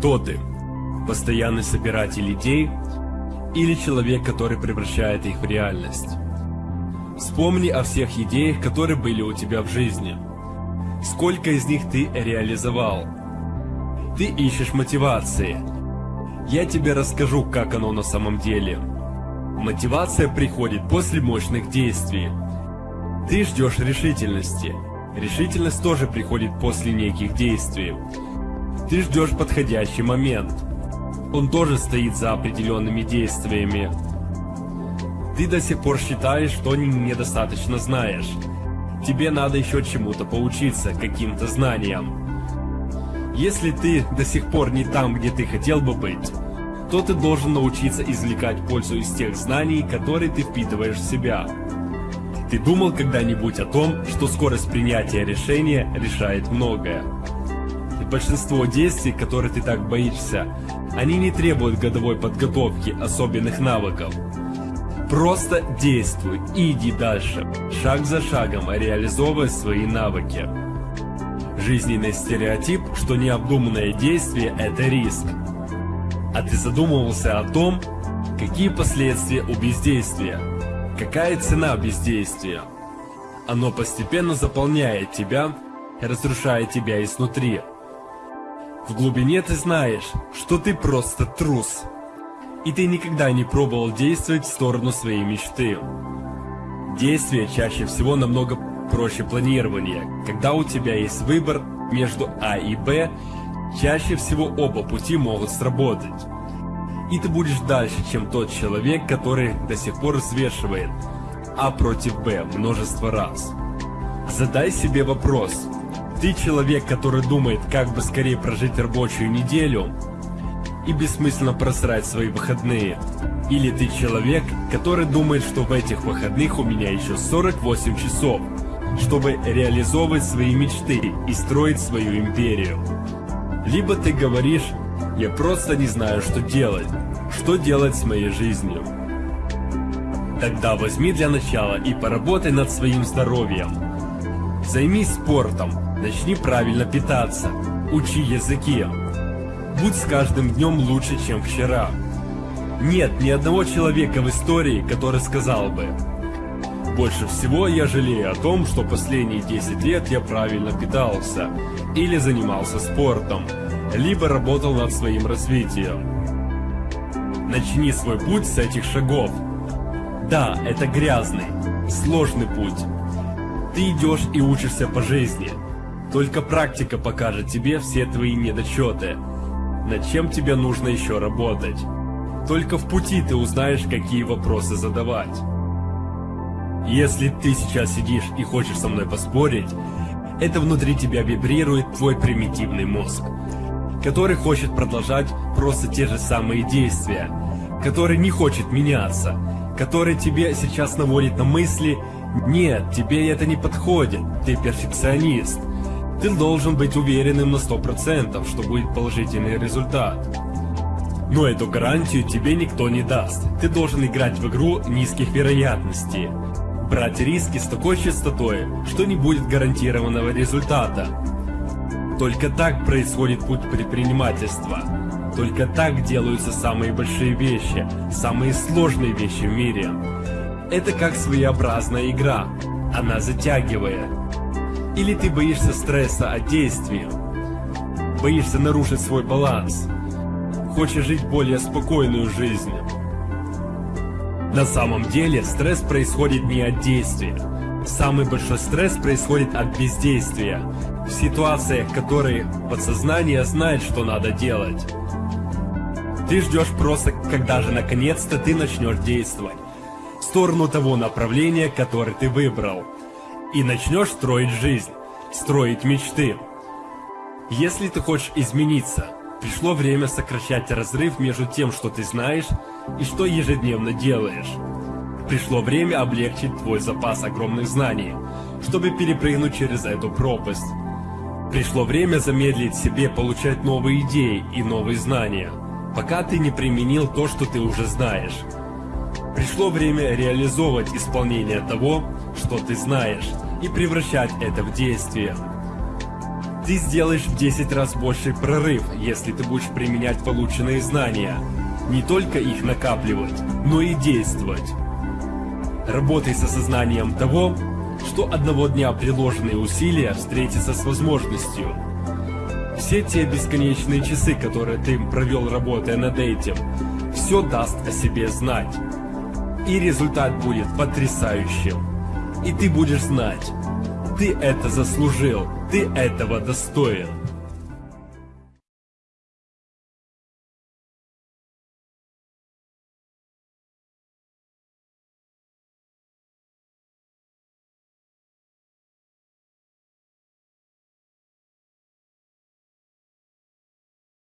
Кто ты? Постоянный собиратель идей или человек, который превращает их в реальность? Вспомни о всех идеях, которые были у тебя в жизни. Сколько из них ты реализовал? Ты ищешь мотивации. Я тебе расскажу, как оно на самом деле. Мотивация приходит после мощных действий. Ты ждешь решительности. Решительность тоже приходит после неких действий. Ты ждешь подходящий момент. Он тоже стоит за определенными действиями. Ты до сих пор считаешь, что недостаточно знаешь. Тебе надо еще чему-то поучиться, каким-то знаниям. Если ты до сих пор не там, где ты хотел бы быть, то ты должен научиться извлекать пользу из тех знаний, которые ты впитываешь в себя. Ты думал когда-нибудь о том, что скорость принятия решения решает многое? Большинство действий, которые ты так боишься, они не требуют годовой подготовки особенных навыков. Просто действуй и иди дальше, шаг за шагом реализовывая свои навыки. Жизненный стереотип, что необдуманное действие – это риск. А ты задумывался о том, какие последствия у бездействия? Какая цена бездействия? Оно постепенно заполняет тебя и разрушает тебя изнутри. В глубине ты знаешь, что ты просто трус. И ты никогда не пробовал действовать в сторону своей мечты. Действие чаще всего намного проще планирования. Когда у тебя есть выбор между А и Б, чаще всего оба пути могут сработать. И ты будешь дальше, чем тот человек, который до сих пор взвешивает А против Б множество раз. Задай себе вопрос. Ты человек, который думает, как бы скорее прожить рабочую неделю и бессмысленно просрать свои выходные. Или ты человек, который думает, что в этих выходных у меня еще 48 часов, чтобы реализовывать свои мечты и строить свою империю. Либо ты говоришь, я просто не знаю, что делать, что делать с моей жизнью. Тогда возьми для начала и поработай над своим здоровьем. Займись спортом, начни правильно питаться, учи языки. Будь с каждым днем лучше, чем вчера. Нет ни одного человека в истории, который сказал бы больше всего я жалею о том, что последние 10 лет я правильно питался, или занимался спортом, либо работал над своим развитием. Начни свой путь с этих шагов. Да, это грязный, сложный путь. Ты идешь и учишься по жизни. Только практика покажет тебе все твои недочеты, над чем тебе нужно еще работать. Только в пути ты узнаешь, какие вопросы задавать. Если ты сейчас сидишь и хочешь со мной поспорить, это внутри тебя вибрирует твой примитивный мозг, который хочет продолжать просто те же самые действия, который не хочет меняться, который тебе сейчас наводит на мысли «Нет, тебе это не подходит, ты перфекционист». Ты должен быть уверенным на 100%, что будет положительный результат. Но эту гарантию тебе никто не даст. Ты должен играть в игру низких вероятностей брать риски с такой частотой, что не будет гарантированного результата. Только так происходит путь предпринимательства. Только так делаются самые большие вещи, самые сложные вещи в мире. Это как своеобразная игра. Она затягивает. Или ты боишься стресса от действий. Боишься нарушить свой баланс. Хочешь жить более спокойную жизнь. На самом деле стресс происходит не от действия. Самый большой стресс происходит от бездействия. В ситуациях, которые подсознание знает, что надо делать. Ты ждешь просто, когда же наконец-то ты начнешь действовать. В сторону того направления, которое ты выбрал. И начнешь строить жизнь, строить мечты. Если ты хочешь измениться, Пришло время сокращать разрыв между тем, что ты знаешь, и что ежедневно делаешь. Пришло время облегчить твой запас огромных знаний, чтобы перепрыгнуть через эту пропасть. Пришло время замедлить себе получать новые идеи и новые знания, пока ты не применил то, что ты уже знаешь. Пришло время реализовывать исполнение того, что ты знаешь, и превращать это в действие. Ты сделаешь в 10 раз больший прорыв, если ты будешь применять полученные знания. Не только их накапливать, но и действовать. Работай с осознанием того, что одного дня приложенные усилия встретятся с возможностью. Все те бесконечные часы, которые ты провел работая над этим, все даст о себе знать. И результат будет потрясающим. И ты будешь знать, ты это заслужил, ты этого достоин.